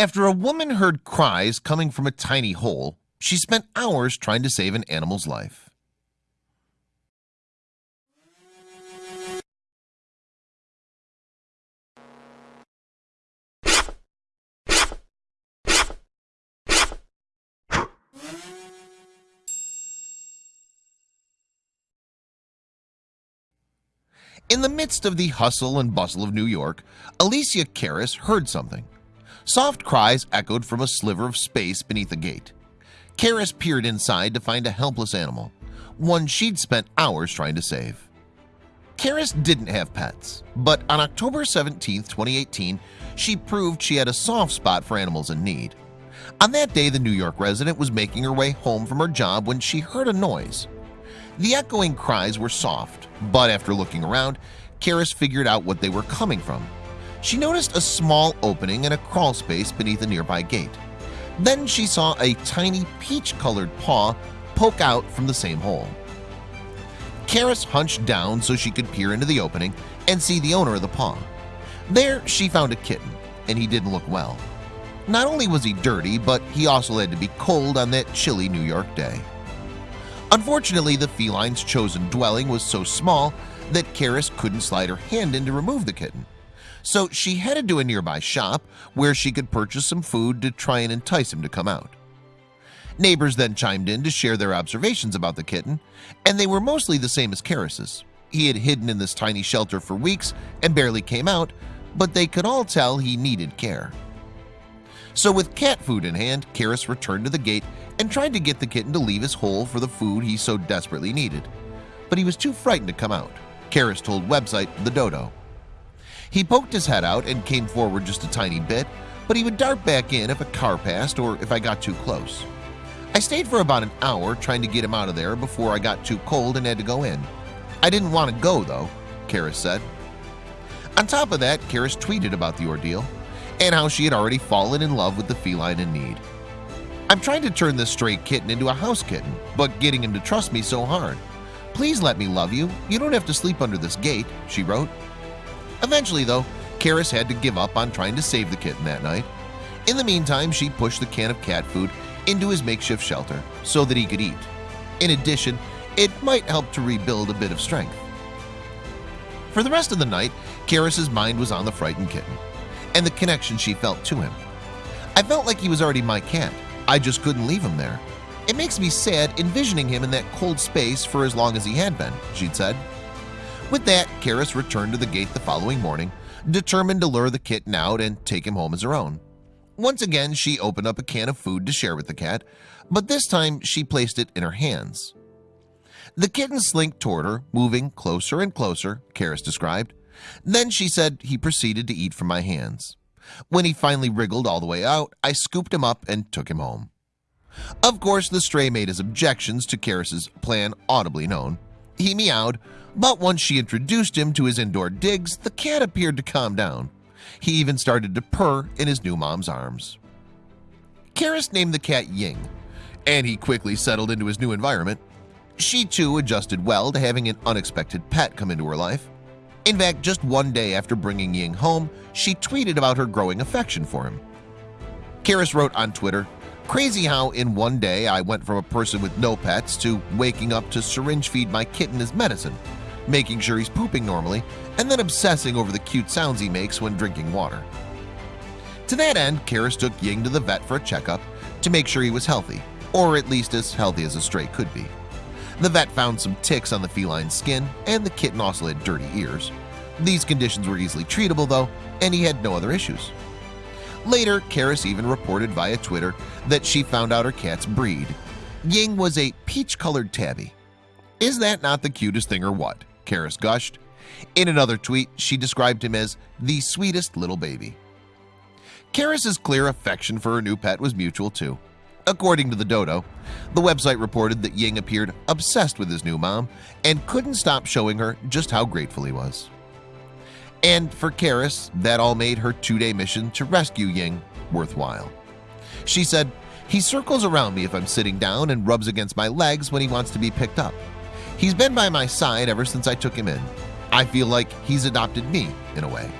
After a woman heard cries coming from a tiny hole, she spent hours trying to save an animal's life. In the midst of the hustle and bustle of New York, Alicia Karras heard something. Soft cries echoed from a sliver of space beneath a gate. Karras peered inside to find a helpless animal, one she'd spent hours trying to save. Karras didn't have pets, but on October 17, 2018, she proved she had a soft spot for animals in need. On that day, the New York resident was making her way home from her job when she heard a noise. The echoing cries were soft, but after looking around, Karras figured out what they were coming from. She noticed a small opening in a crawl space beneath a nearby gate. Then she saw a tiny peach-colored paw poke out from the same hole. Karras hunched down so she could peer into the opening and see the owner of the paw. There she found a kitten, and he didn't look well. Not only was he dirty, but he also had to be cold on that chilly New York day. Unfortunately, the feline's chosen dwelling was so small that Karras couldn't slide her hand in to remove the kitten. So she headed to a nearby shop where she could purchase some food to try and entice him to come out. Neighbors then chimed in to share their observations about the kitten, and they were mostly the same as Karras's. He had hidden in this tiny shelter for weeks and barely came out, but they could all tell he needed care. So with cat food in hand, Karras returned to the gate and tried to get the kitten to leave his hole for the food he so desperately needed. But he was too frightened to come out. Karras told website The Dodo. He poked his head out and came forward just a tiny bit, but he would dart back in if a car passed or if I got too close. I stayed for about an hour trying to get him out of there before I got too cold and had to go in. I didn't want to go though, Karras said. On top of that, Karras tweeted about the ordeal and how she had already fallen in love with the feline in need. I'm trying to turn this stray kitten into a house kitten, but getting him to trust me so hard. Please let me love you. You don't have to sleep under this gate, she wrote. Eventually, though, Karras had to give up on trying to save the kitten that night. In the meantime, she pushed the can of cat food into his makeshift shelter so that he could eat. In addition, it might help to rebuild a bit of strength. For the rest of the night, Karras's mind was on the frightened kitten and the connection she felt to him. I felt like he was already my cat, I just couldn't leave him there. It makes me sad envisioning him in that cold space for as long as he had been, she'd said. With that, Karras returned to the gate the following morning, determined to lure the kitten out and take him home as her own. Once again, she opened up a can of food to share with the cat, but this time she placed it in her hands. The kitten slinked toward her, moving closer and closer, Karras described. Then she said he proceeded to eat from my hands. When he finally wriggled all the way out, I scooped him up and took him home. Of course, the stray made his objections to Karras's plan audibly known. He meowed, but once she introduced him to his indoor digs, the cat appeared to calm down. He even started to purr in his new mom's arms. Karras named the cat Ying, and he quickly settled into his new environment. She too adjusted well to having an unexpected pet come into her life. In fact, just one day after bringing Ying home, she tweeted about her growing affection for him. Karras wrote on Twitter, Crazy how in one day I went from a person with no pets to waking up to syringe feed my kitten as medicine, making sure he's pooping normally, and then obsessing over the cute sounds he makes when drinking water. To that end, Karras took Ying to the vet for a checkup to make sure he was healthy, or at least as healthy as a stray could be. The vet found some ticks on the feline's skin, and the kitten also had dirty ears. These conditions were easily treatable, though, and he had no other issues. Later, Karras even reported via Twitter that she found out her cat's breed. Ying was a peach-colored tabby. Is that not the cutest thing or what? Karras gushed. In another tweet, she described him as the sweetest little baby. Karras's clear affection for her new pet was mutual too. According to the Dodo, the website reported that Ying appeared obsessed with his new mom and couldn't stop showing her just how grateful he was. And for Karras, that all made her two-day mission to rescue Ying worthwhile. She said, he circles around me if I'm sitting down and rubs against my legs when he wants to be picked up. He's been by my side ever since I took him in. I feel like he's adopted me in a way.